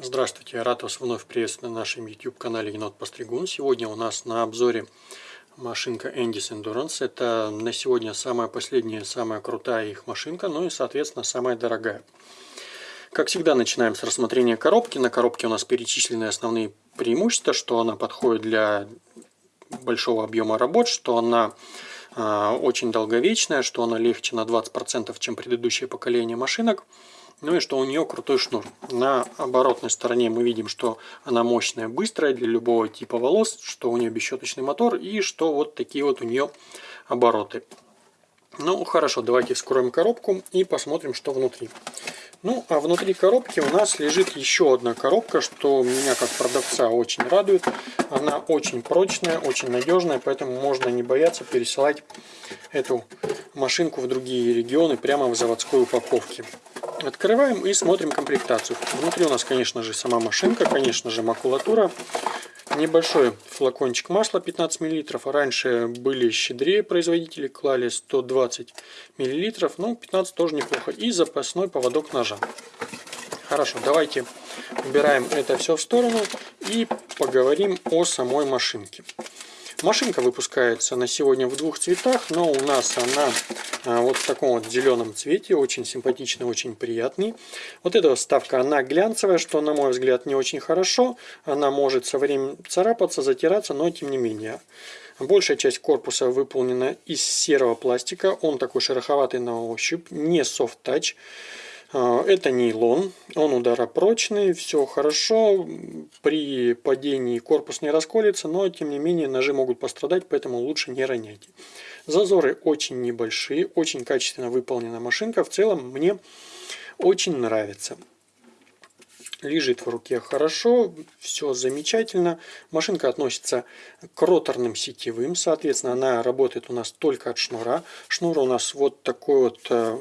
Здравствуйте, рад вас вновь приветствовать на нашем YouTube канале Енот Постригун. Сегодня у нас на обзоре машинка Endis Endurance. Это на сегодня самая последняя, самая крутая их машинка, ну и соответственно самая дорогая. Как всегда начинаем с рассмотрения коробки. На коробке у нас перечислены основные преимущества, что она подходит для большого объема работ, что она э, очень долговечная, что она легче на 20%, чем предыдущее поколение машинок. Ну и что у нее крутой шнур. На оборотной стороне мы видим, что она мощная, быстрая для любого типа волос, что у нее бесщеточный мотор и что вот такие вот у нее обороты. Ну хорошо, давайте вскроем коробку и посмотрим, что внутри. Ну, а внутри коробки у нас лежит еще одна коробка, что меня как продавца очень радует. Она очень прочная, очень надежная, поэтому можно не бояться пересылать эту машинку в другие регионы прямо в заводской упаковке. Открываем и смотрим комплектацию. Внутри у нас, конечно же, сама машинка, конечно же, макулатура. Небольшой флакончик масла 15 мл. Раньше были щедрее производители, клали 120 мл. Ну, 15 тоже неплохо. И запасной поводок ножа. Хорошо, давайте убираем это все в сторону и поговорим о самой машинке. Машинка выпускается на сегодня в двух цветах, но у нас она а, вот в таком вот зеленом цвете, очень симпатичный, очень приятный. Вот эта вставка, она глянцевая, что на мой взгляд не очень хорошо. Она может со временем царапаться, затираться, но тем не менее. Большая часть корпуса выполнена из серого пластика, он такой шероховатый на ощупь, не soft touch. А, это нейлон, он ударопрочный, все хорошо, при падении корпус не расколется, но тем не менее ножи могут пострадать, поэтому лучше не роняйте. Зазоры очень небольшие, очень качественно выполнена машинка, в целом мне очень нравится. Лежит в руке хорошо, все замечательно. Машинка относится к роторным сетевым, соответственно, она работает у нас только от шнура. Шнур у нас вот такой вот э,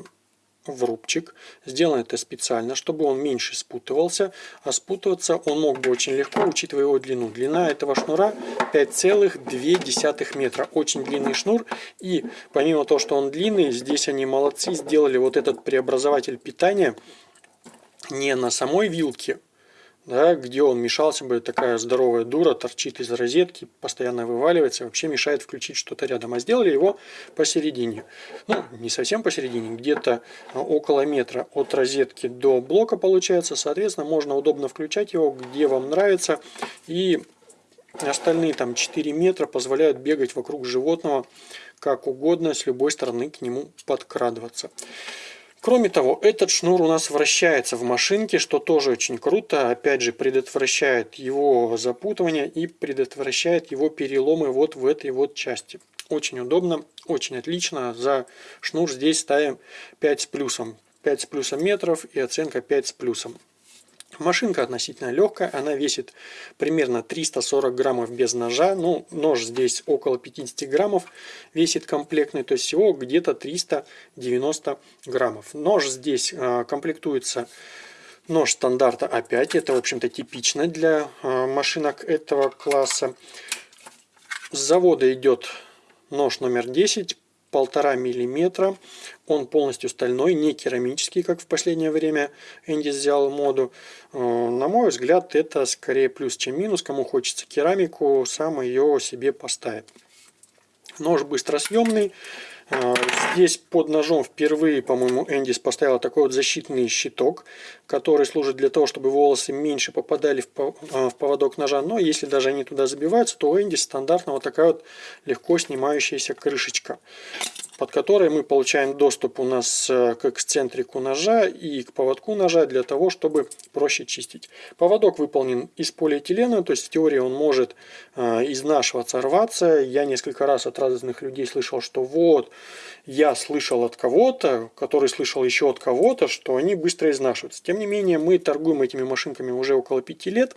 в рубчик. Сделано это специально, чтобы он меньше спутывался. А спутываться он мог бы очень легко, учитывая его длину. Длина этого шнура 5,2 метра. Очень длинный шнур. И помимо того, что он длинный, здесь они молодцы, сделали вот этот преобразователь питания не на самой вилке, да, где он мешался бы, такая здоровая дура торчит из розетки, постоянно вываливается, вообще мешает включить что-то рядом. А сделали его посередине. Ну, не совсем посередине, где-то а, около метра от розетки до блока получается. Соответственно, можно удобно включать его, где вам нравится. И остальные там 4 метра позволяют бегать вокруг животного как угодно, с любой стороны к нему подкрадываться. Кроме того, этот шнур у нас вращается в машинке, что тоже очень круто. Опять же, предотвращает его запутывание и предотвращает его переломы вот в этой вот части. Очень удобно, очень отлично. За шнур здесь ставим 5 с плюсом. 5 с плюсом метров и оценка 5 с плюсом. Машинка относительно легкая, она весит примерно 340 граммов без ножа. Ну, нож здесь около 50 граммов весит комплектный, то есть всего где-то 390 граммов. Нож здесь а, комплектуется нож стандарта А5, это в общем-то типично для а, машинок этого класса. С завода идет нож номер 10 полтора миллиметра. Он полностью стальной, не керамический, как в последнее время Энди взял моду. Э, на мой взгляд, это скорее плюс, чем минус. Кому хочется керамику, сам ее себе поставит. Нож быстросъемный. А, здесь под ножом впервые, по-моему, Эндис поставила такой вот защитный щиток, который служит для того, чтобы волосы меньше попадали а, в поводок ножа. Но если даже они туда забиваются, то у Эндис стандартно вот такая вот легко снимающаяся крышечка под которой мы получаем доступ у нас э, к эксцентрику ножа и к поводку ножа для того, чтобы проще чистить. Поводок выполнен из полиэтилена, то есть в теории он может э, изнашиваться, рваться. Я несколько раз от разных людей слышал, что вот, я слышал от кого-то, который слышал еще от кого-то, что они быстро изнашиваются. Тем не менее, мы торгуем этими машинками уже около 5 лет.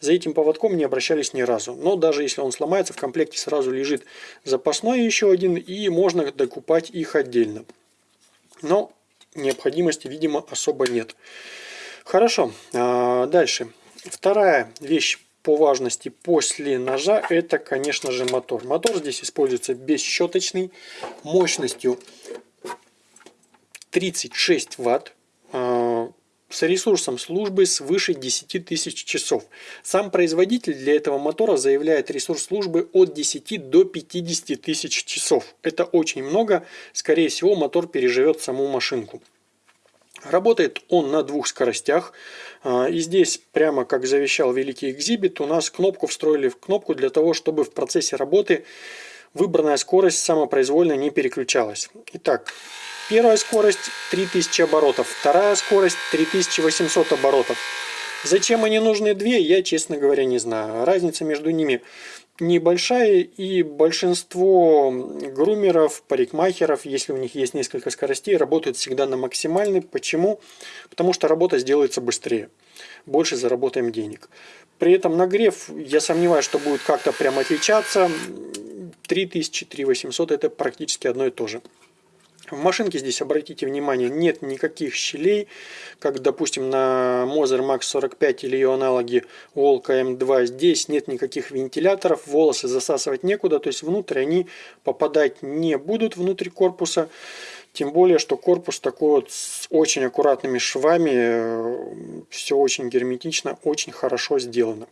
За этим поводком не обращались ни разу. Но даже если он сломается, в комплекте сразу лежит запасной еще один, и можно докупать их отдельно. Но необходимости, видимо, особо нет. Хорошо, а, дальше. Вторая вещь по важности после ножа это, конечно же, мотор. Мотор здесь используется бесщеточный, мощностью 36 ватт. С ресурсом службы свыше 10 тысяч часов. Сам производитель для этого мотора заявляет ресурс службы от 10 до 50 тысяч часов. Это очень много. Скорее всего, мотор переживет саму машинку. Работает он на двух скоростях. А, и здесь, прямо как завещал великий экзибит, у нас кнопку встроили в кнопку для того, чтобы в процессе работы выбранная скорость самопроизвольно не переключалась. Итак, первая скорость 3000 оборотов, вторая скорость 3800 оборотов. Зачем они нужны две, я, честно говоря, не знаю. Разница между ними небольшая, и большинство грумеров, парикмахеров, если у них есть несколько скоростей, работают всегда на максимальной. Почему? Потому что работа сделается быстрее. Больше заработаем денег. При этом нагрев, я сомневаюсь, что будет как-то прям отличаться. 3000, 3800 это практически одно и то же. В машинке здесь, обратите внимание, нет никаких щелей, как, допустим, на Moser Max 45 или ее аналоги Волка M2. Здесь нет никаких вентиляторов, волосы засасывать некуда, то есть внутрь они попадать не будут внутрь корпуса. Тем более, что корпус такой вот с очень аккуратными швами, все очень герметично, очень хорошо сделано.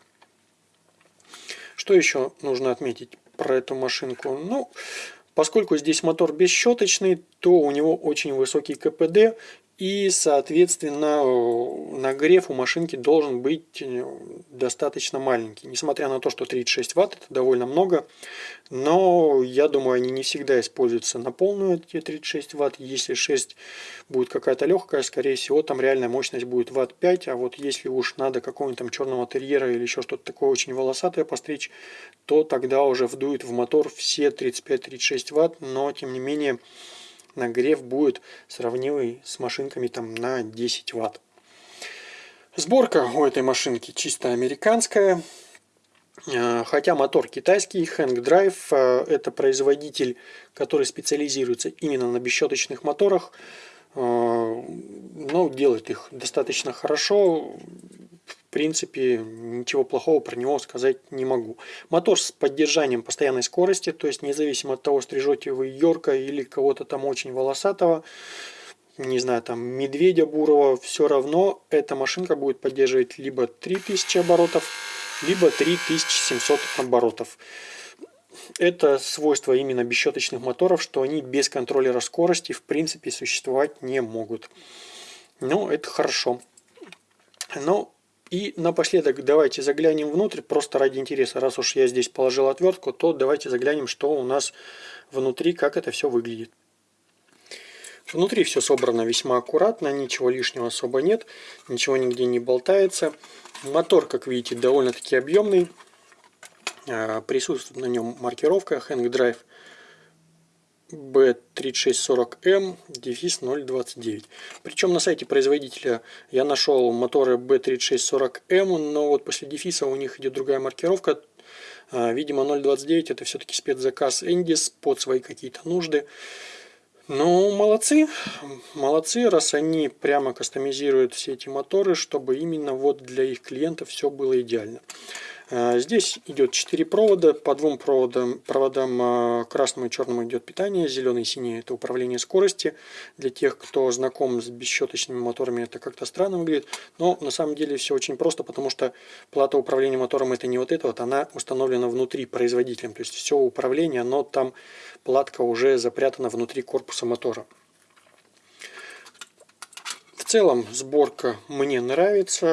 Что еще нужно отметить про эту машинку? Ну, Поскольку здесь мотор бесщеточный, то у него очень высокий КПД и, соответственно, нагрев у машинки должен быть э, достаточно маленький. Несмотря на то, что 36 Вт это довольно много, но я думаю, они не всегда используются на полную эти 36 Вт. Если 6 будет какая-то легкая, скорее всего, там реальная мощность будет Вт 5. А вот если уж надо какого-нибудь там черного терьера или еще что-то такое очень волосатое постричь, то тогда уже вдует в мотор все 35-36 Вт, но тем не менее нагрев будет сравнимый с машинками там на 10 ватт. Сборка у этой машинки чисто американская. Э, хотя мотор китайский, Hang Drive, э, это производитель, который специализируется именно на бесщеточных моторах, э, но делает их достаточно хорошо принципе, ничего плохого про него сказать не могу. Мотор с поддержанием постоянной скорости, то есть независимо от того, стрижете вы Йорка или кого-то там очень волосатого, не знаю, там медведя бурого, все равно эта машинка будет поддерживать либо 3000 оборотов, либо 3700 оборотов. Это свойство именно бесщеточных моторов, что они без контроллера скорости в принципе существовать не могут. Ну, это хорошо. Но и напоследок давайте заглянем внутрь, просто ради интереса. Раз уж я здесь положил отвертку, то давайте заглянем, что у нас внутри, как это все выглядит. Внутри все собрано весьма аккуратно, ничего лишнего особо нет, ничего нигде не болтается. Мотор, как видите, довольно-таки объемный. А, присутствует на нем маркировка Hang Drive B3640M дефис 029. Причем на сайте производителя я нашел моторы B3640M, но вот после дефиса у них идет другая маркировка. А, видимо 029 это все-таки спецзаказ Endis под свои какие-то нужды. Ну, молодцы, молодцы, раз они прямо кастомизируют все эти моторы, чтобы именно вот для их клиентов все было идеально. А, здесь идет 4 провода, по двум проводам, проводам а, красному и черному идет питание, зеленый и синий это управление скорости. Для тех, кто знаком с бесщеточными моторами, это как-то странно выглядит, но на самом деле все очень просто, потому что плата управления мотором это не вот эта вот, она установлена внутри производителем, то есть все управление, но там платка уже запрятана внутри корпуса мотора целом сборка мне нравится.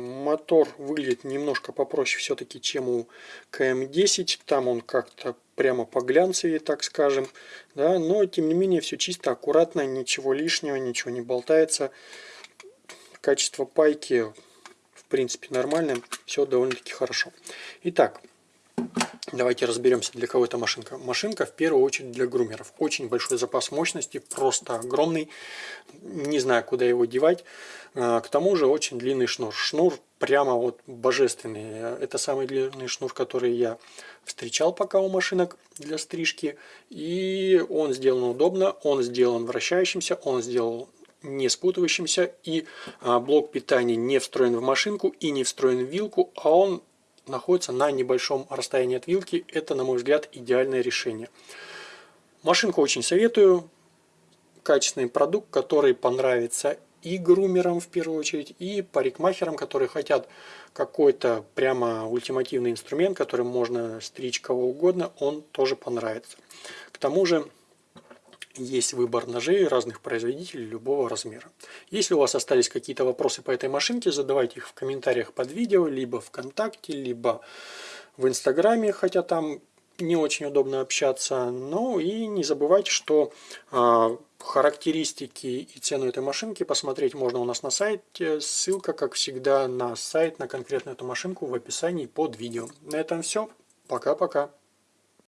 Мотор выглядит немножко попроще все-таки, чем у КМ-10. Там он как-то прямо по глянцевее, так скажем. Да? Но, тем не менее, все чисто, аккуратно, ничего лишнего, ничего не болтается. Качество пайки, в принципе, нормальное. Все довольно-таки хорошо. Итак, Давайте разберемся, для кого эта машинка. Машинка в первую очередь для грумеров. Очень большой запас мощности, просто огромный. Не знаю, куда его девать. А, к тому же очень длинный шнур. Шнур прямо вот божественный. Это самый длинный шнур, который я встречал пока у машинок для стрижки. И он сделан удобно, он сделан вращающимся, он сделан не спутывающимся. И а, блок питания не встроен в машинку и не встроен в вилку, а он находится на небольшом расстоянии от вилки. Это, на мой взгляд, идеальное решение. Машинку очень советую. Качественный продукт, который понравится и грумерам в первую очередь, и парикмахерам, которые хотят какой-то прямо ультимативный инструмент, которым можно стричь кого угодно, он тоже понравится. К тому же есть выбор ножей разных производителей любого размера. Если у вас остались какие-то вопросы по этой машинке, задавайте их в комментариях под видео, либо ВКонтакте, либо в Инстаграме, хотя там не очень удобно общаться. Ну и не забывайте, что э, характеристики и цену этой машинки посмотреть можно у нас на сайте. Ссылка, как всегда, на сайт, на конкретно эту машинку в описании под видео. На этом все. Пока-пока.